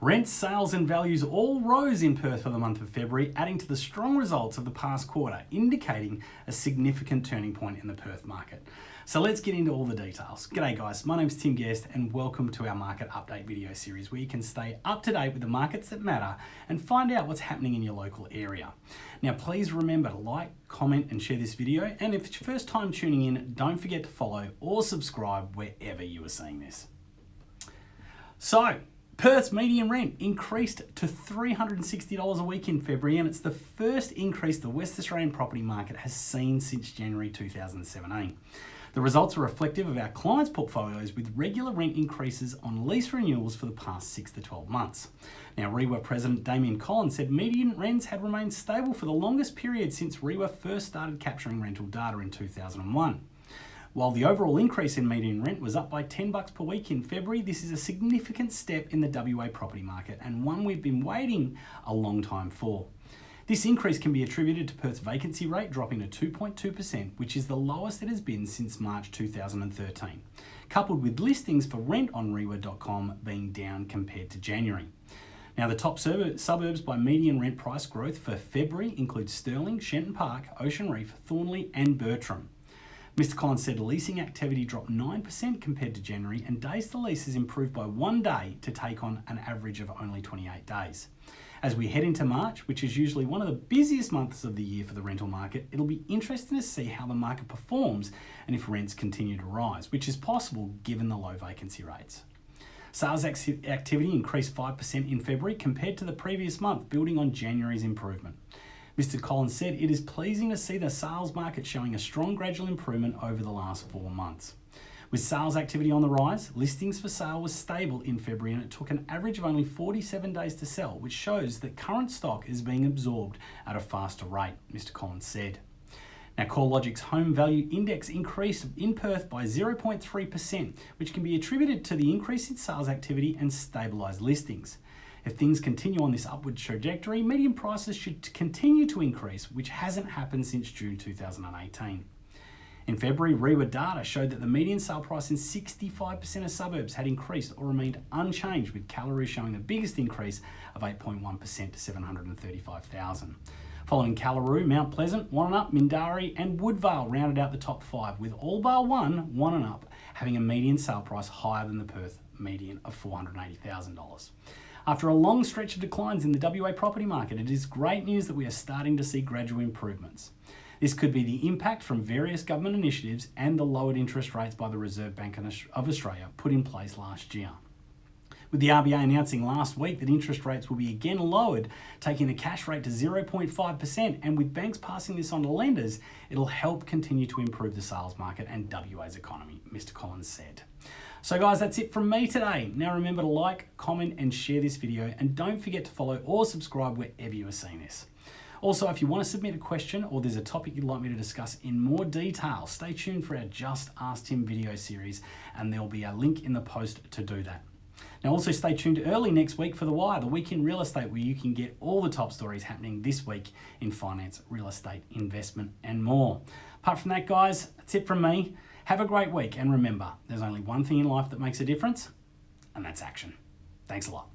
Rents, sales and values all rose in Perth for the month of February, adding to the strong results of the past quarter, indicating a significant turning point in the Perth market. So let's get into all the details. G'day guys, my name's Tim Guest and welcome to our market update video series where you can stay up to date with the markets that matter and find out what's happening in your local area. Now please remember to like, comment and share this video and if it's your first time tuning in, don't forget to follow or subscribe wherever you are seeing this. So, Perth's median rent increased to $360 a week in February and it's the first increase the West Australian property market has seen since January 2017. The results are reflective of our clients' portfolios with regular rent increases on lease renewals for the past 6 to 12 months. Now, REIWA President Damian Collins said median rents had remained stable for the longest period since REIWA first started capturing rental data in 2001. While the overall increase in median rent was up by 10 bucks per week in February, this is a significant step in the WA property market and one we've been waiting a long time for. This increase can be attributed to Perth's vacancy rate dropping to 2.2%, which is the lowest it has been since March 2013, coupled with listings for rent on reiwa.com being down compared to January. Now, the top suburbs by median rent price growth for February include Stirling, Shenton Park, Ocean Reef, Thornlie, and Bertram. Mr. Collins said leasing activity dropped 9% compared to January and days to lease has improved by one day to take on an average of only 28 days. As we head into March, which is usually one of the busiest months of the year for the rental market, it'll be interesting to see how the market performs and if rents continue to rise, which is possible given the low vacancy rates. Sales activity increased 5% in February compared to the previous month, building on January's improvement. Mr. Collins said it is pleasing to see the sales market showing a strong gradual improvement over the last four months. With sales activity on the rise, listings for sale was stable in February and it took an average of only 47 days to sell, which shows that current stock is being absorbed at a faster rate, Mr. Collins said. Now, CoreLogic's home value index increased in Perth by 0.3%, which can be attributed to the increase in sales activity and stabilised listings. If things continue on this upward trajectory, median prices should continue to increase, which hasn't happened since June 2018. In February, REIWA data showed that the median sale price in 65% of suburbs had increased or remained unchanged, with Kallaroo showing the biggest increase of 8.1% to 735,000. Following Kallaroo, Mount Pleasant, Up, Mindarie and Woodvale rounded out the top five, with all bar one, one and up, having a median sale price higher than the Perth median of $480,000. After a long stretch of declines in the WA property market, it is great news that we are starting to see gradual improvements. This could be the impact from various government initiatives and the lowered interest rates by the Reserve Bank of Australia put in place last year. With the RBA announcing last week that interest rates will be again lowered, taking the cash rate to 0.5%, and with banks passing this on to lenders, it'll help continue to improve the sales market and WA's economy, Mr. Collins said. So guys, that's it from me today. Now remember to like, comment and share this video and don't forget to follow or subscribe wherever you are seeing this. Also, if you want to submit a question or there's a topic you'd like me to discuss in more detail, stay tuned for our Just Ask Tim video series and there'll be a link in the post to do that. Now also stay tuned early next week for The Wire, the week in real estate where you can get all the top stories happening this week in finance, real estate, investment and more. Apart from that guys, that's it from me. Have a great week and remember, there's only one thing in life that makes a difference and that's action. Thanks a lot.